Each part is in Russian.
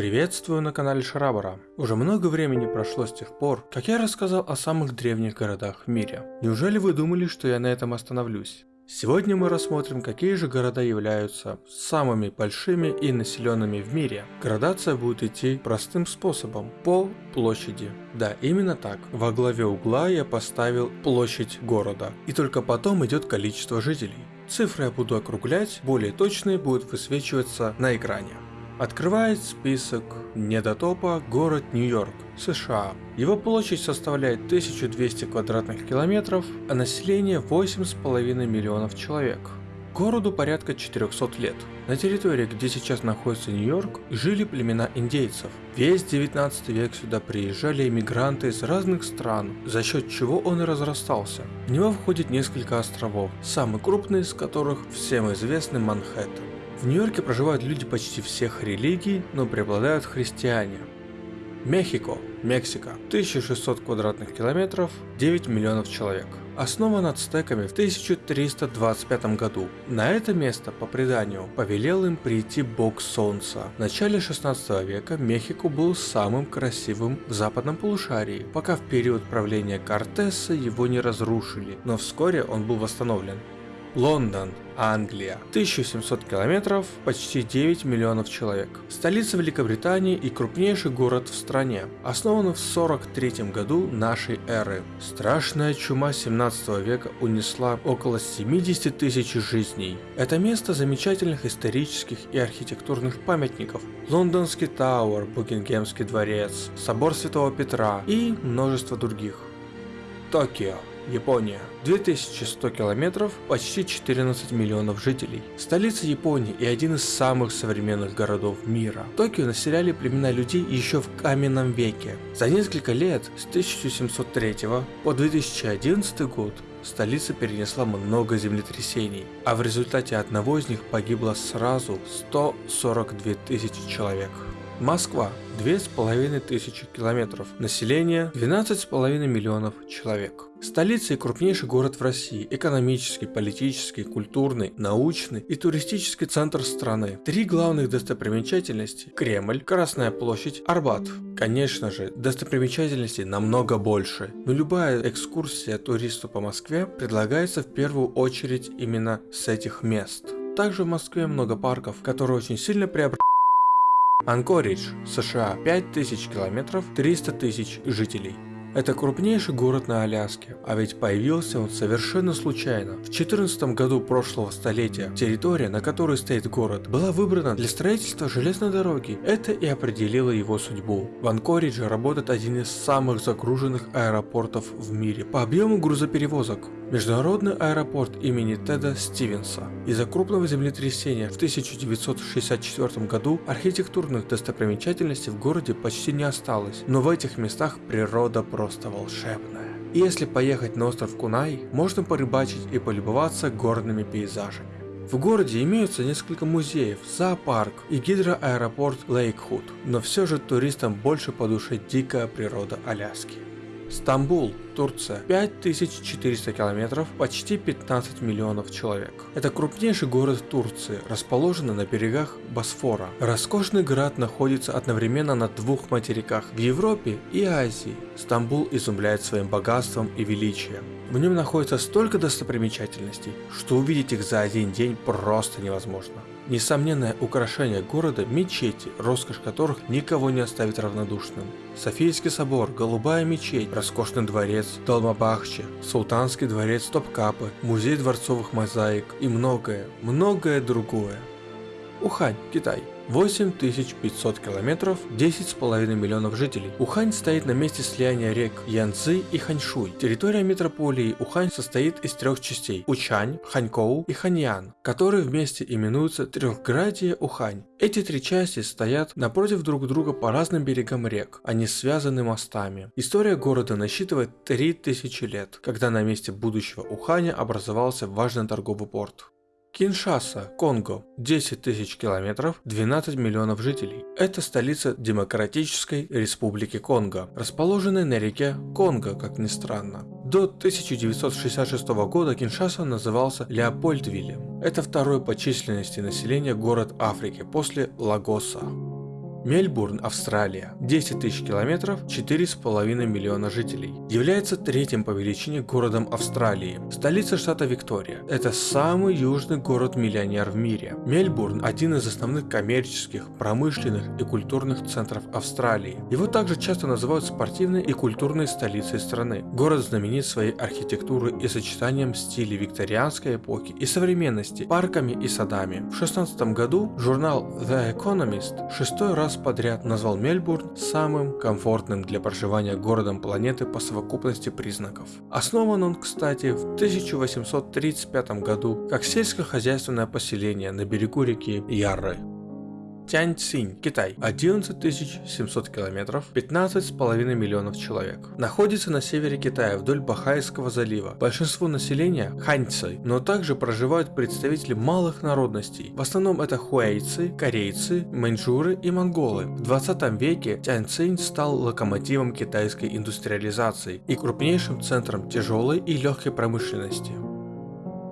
Приветствую на канале Шрабара. Уже много времени прошло с тех пор, как я рассказал о самых древних городах в мире. Неужели вы думали, что я на этом остановлюсь? Сегодня мы рассмотрим, какие же города являются самыми большими и населенными в мире. Градация будет идти простым способом, по площади. Да, именно так. Во главе угла я поставил площадь города, и только потом идет количество жителей. Цифры я буду округлять, более точные будут высвечиваться на экране. Открывает список недотопа город Нью-Йорк, США. Его площадь составляет 1200 квадратных километров, а население 8,5 миллионов человек. Городу порядка 400 лет. На территории, где сейчас находится Нью-Йорк, жили племена индейцев. Весь 19 век сюда приезжали иммигранты из разных стран, за счет чего он и разрастался. В него входит несколько островов, самый крупный из которых всем известный Манхэттен. В Нью-Йорке проживают люди почти всех религий, но преобладают христиане. Мехико, Мексика, 1600 квадратных километров, 9 миллионов человек. Основан ацтеками в 1325 году. На это место, по преданию, повелел им прийти бог солнца. В начале 16 века Мехико был самым красивым в западном полушарии, пока в период правления Кортеса его не разрушили, но вскоре он был восстановлен. Лондон, Англия. 1700 километров, почти 9 миллионов человек. Столица Великобритании и крупнейший город в стране. Основан в 43 году нашей эры. Страшная чума 17 века унесла около 70 тысяч жизней. Это место замечательных исторических и архитектурных памятников. Лондонский Тауэр, Букингемский дворец, Собор Святого Петра и множество других. Токио. Япония. 2100 километров, почти 14 миллионов жителей. Столица Японии и один из самых современных городов мира. Токио населяли племена людей еще в каменном веке. За несколько лет, с 1703 по 2011 год, столица перенесла много землетрясений, а в результате одного из них погибло сразу 142 тысячи человек. Москва 2500 километров, население 12,5 миллионов человек. Столица и крупнейший город в России, экономический, политический, культурный, научный и туристический центр страны. Три главных достопримечательности – Кремль, Красная площадь, Арбат. Конечно же, достопримечательностей намного больше, но любая экскурсия туристу по Москве предлагается в первую очередь именно с этих мест. Также в Москве много парков, которые очень сильно преобразованы Анкоридж, США, 5000 километров, 300 тысяч жителей. Это крупнейший город на Аляске, а ведь появился он совершенно случайно. В 14 году прошлого столетия территория, на которой стоит город, была выбрана для строительства железной дороги. Это и определило его судьбу. В Анкоридже работает один из самых загруженных аэропортов в мире по объему грузоперевозок. Международный аэропорт имени Теда Стивенса. Из-за крупного землетрясения в 1964 году архитектурных достопримечательностей в городе почти не осталось, но в этих местах природа просто волшебная. И если поехать на остров Кунай, можно порыбачить и полюбоваться горными пейзажами. В городе имеются несколько музеев, зоопарк и гидроаэропорт Лейкхуд, но все же туристам больше по душе дикая природа Аляски. Стамбул, Турция. 5400 километров, почти 15 миллионов человек. Это крупнейший город Турции, расположенный на берегах Босфора. Роскошный город находится одновременно на двух материках – в Европе и Азии. Стамбул изумляет своим богатством и величием. В нем находится столько достопримечательностей, что увидеть их за один день просто невозможно. Несомненное украшение города – мечети, роскошь которых никого не оставит равнодушным. Софийский собор, голубая мечеть, роскошный дворец, Долмабахче, Султанский дворец Топкапы, музей дворцовых мозаик и многое, многое другое. Ухань, Китай. 8500 километров, 10,5 миллионов жителей. Ухань стоит на месте слияния рек Янцзы и Ханьшуй. Территория метрополии Ухань состоит из трех частей – Учань, Ханькоу и Ханьян, которые вместе именуются Трехградие Ухань. Эти три части стоят напротив друг друга по разным берегам рек, они связаны мостами. История города насчитывает 3000 лет, когда на месте будущего Уханя образовался важный торговый порт. Киншаса, Конго, 10 тысяч километров, 12 миллионов жителей. Это столица Демократической Республики Конго, расположенная на реке Конго, как ни странно. До 1966 года Киншаса назывался Леопольдвиллем. Это второй по численности населения город Африки после Лагоса. Мельбурн, Австралия, 10 тысяч километров, 4,5 миллиона жителей. Является третьим по величине городом Австралии. Столица штата Виктория. Это самый южный город-миллионер в мире. Мельбурн – один из основных коммерческих, промышленных и культурных центров Австралии. Его также часто называют спортивной и культурной столицей страны. Город знаменит своей архитектурой и сочетанием стилей викторианской эпохи и современности, парками и садами. В 16 году журнал The Economist шестой раз подряд назвал Мельбурн самым комфортным для проживания городом планеты по совокупности признаков. Основан он, кстати, в 1835 году как сельскохозяйственное поселение на берегу реки Ярры. Тяньцинь, Китай. 11 700 километров, 15,5 миллионов человек. Находится на севере Китая вдоль Бахайского залива. Большинство населения – ханьцы, но также проживают представители малых народностей. В основном это хуэйцы, корейцы, маньчжуры и монголы. В 20 веке Тяньцинь стал локомотивом китайской индустриализации и крупнейшим центром тяжелой и легкой промышленности.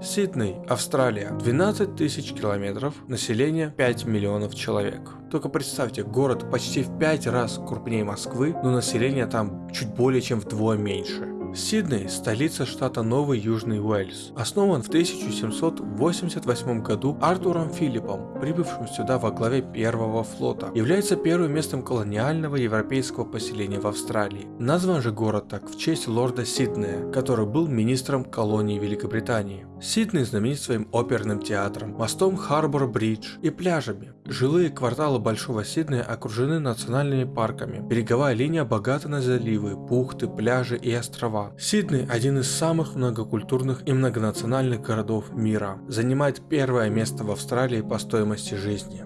Сидней, Австралия, 12 тысяч километров, население 5 миллионов человек. Только представьте, город почти в 5 раз крупнее Москвы, но население там чуть более чем вдвое меньше. Сидней – столица штата Новый Южный Уэльс. Основан в 1788 году Артуром Филиппом, прибывшим сюда во главе первого флота. Является первым местом колониального европейского поселения в Австралии. Назван же город так в честь лорда Сиднея, который был министром колонии Великобритании. Сидней знаменит своим оперным театром, мостом Харбор-Бридж и пляжами. Жилые кварталы Большого Сиднея окружены национальными парками. Береговая линия богата на заливы, бухты, пляжи и острова. Сидней – один из самых многокультурных и многонациональных городов мира. Занимает первое место в Австралии по стоимости жизни.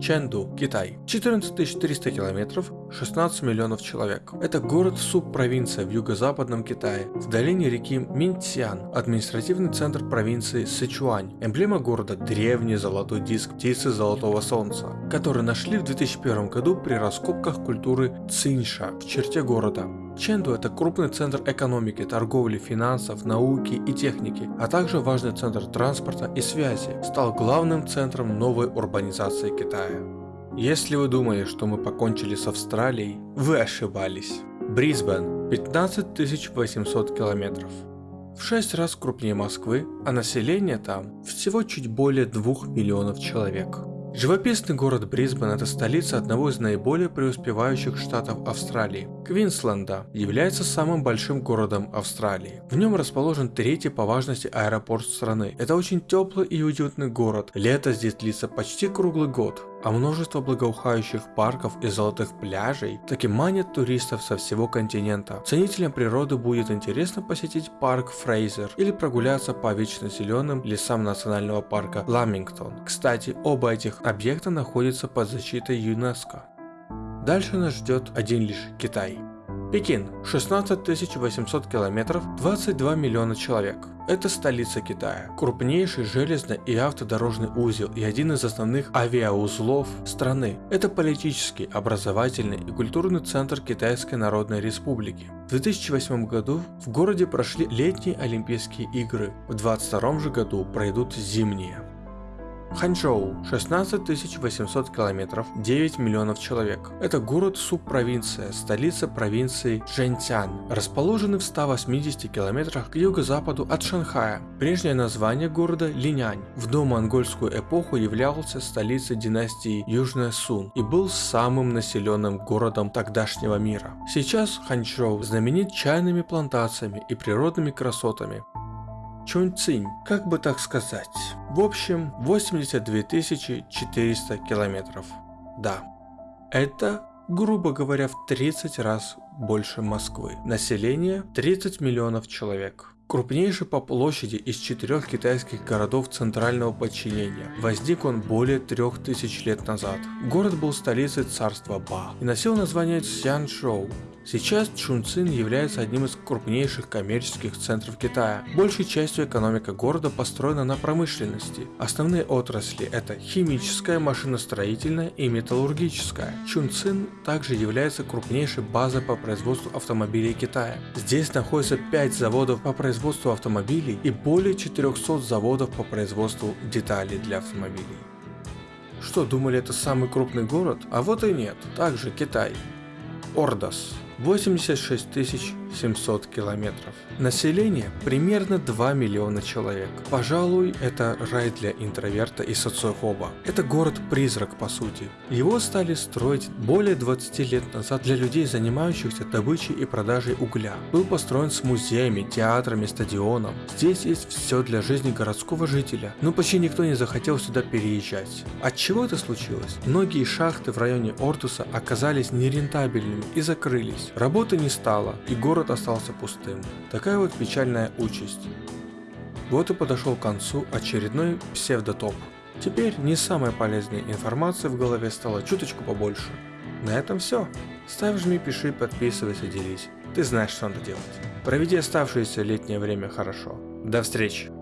Чэнду, Китай. 14 300 километров, 16 миллионов человек. Это город-субпровинция в юго-западном Китае, в долине реки Минцзян, административный центр провинции Сычуань. Эмблема города – древний золотой диск птицы золотого солнца, который нашли в 2001 году при раскопках культуры Цинша в черте города. Ченду – это крупный центр экономики, торговли, финансов, науки и техники, а также важный центр транспорта и связи, стал главным центром новой урбанизации Китая. Если вы думали, что мы покончили с Австралией, вы ошибались. Брисбен – 15 800 километров. В 6 раз крупнее Москвы, а население там всего чуть более 2 миллионов человек. Живописный город Брисбен – это столица одного из наиболее преуспевающих штатов Австралии. Квинсленда является самым большим городом Австралии. В нем расположен третий по важности аэропорт страны. Это очень теплый и уютный город. Лето здесь длится почти круглый год а множество благоухающих парков и золотых пляжей таки манят туристов со всего континента. Ценителям природы будет интересно посетить парк Фрейзер или прогуляться по вечно зеленым лесам национального парка Ламингтон. Кстати, оба этих объекта находятся под защитой ЮНЕСКО. Дальше нас ждет один лишь Китай. Пекин, 16 800 километров, 22 миллиона человек. Это столица Китая, крупнейший железный и автодорожный узел и один из основных авиаузлов страны. Это политический, образовательный и культурный центр Китайской Народной Республики. В 2008 году в городе прошли летние Олимпийские игры, в 2022 же году пройдут зимние. Ханчжоу, 16 800 километров, 9 миллионов человек. Это город-субпровинция, столица провинции Жэньцян, расположенный в 180 километрах к юго-западу от Шанхая. Прежнее название города Линянь. В домонгольскую эпоху являлся столицей династии Южная Сун и был самым населенным городом тогдашнего мира. Сейчас Ханчжоу знаменит чайными плантациями и природными красотами. Чунцинь, как бы так сказать. В общем, 82 400 километров. Да, это, грубо говоря, в 30 раз больше Москвы. Население 30 миллионов человек. Крупнейший по площади из четырех китайских городов центрального подчинения. Возник он более трех тысяч лет назад. Город был столицей царства Ба и носил название Цзяншоу. Сейчас Чунцин является одним из крупнейших коммерческих центров Китая. Большей частью экономика города построена на промышленности. Основные отрасли это химическая, машиностроительная и металлургическая. Чунцин также является крупнейшей базой по производству автомобилей Китая. Здесь находится 5 заводов по производству автомобилей и более 400 заводов по производству деталей для автомобилей. Что, думали это самый крупный город? А вот и нет. Также Китай. Ордос. 86 700 километров. Население примерно 2 миллиона человек. Пожалуй, это рай для интроверта и социофоба. Это город-призрак по сути. Его стали строить более 20 лет назад для людей, занимающихся добычей и продажей угля. Был построен с музеями, театрами, стадионом. Здесь есть все для жизни городского жителя, но почти никто не захотел сюда переезжать. От чего это случилось? Многие шахты в районе Ортуса оказались нерентабельными и закрылись. Работы не стало, и город остался пустым. Такая вот печальная участь. Вот и подошел к концу очередной псевдотоп. Теперь не самая полезная информация в голове стала чуточку побольше. На этом все. Ставь, жми, пиши, подписывайся, делись. Ты знаешь, что надо делать. Проведи оставшееся летнее время хорошо. До встречи!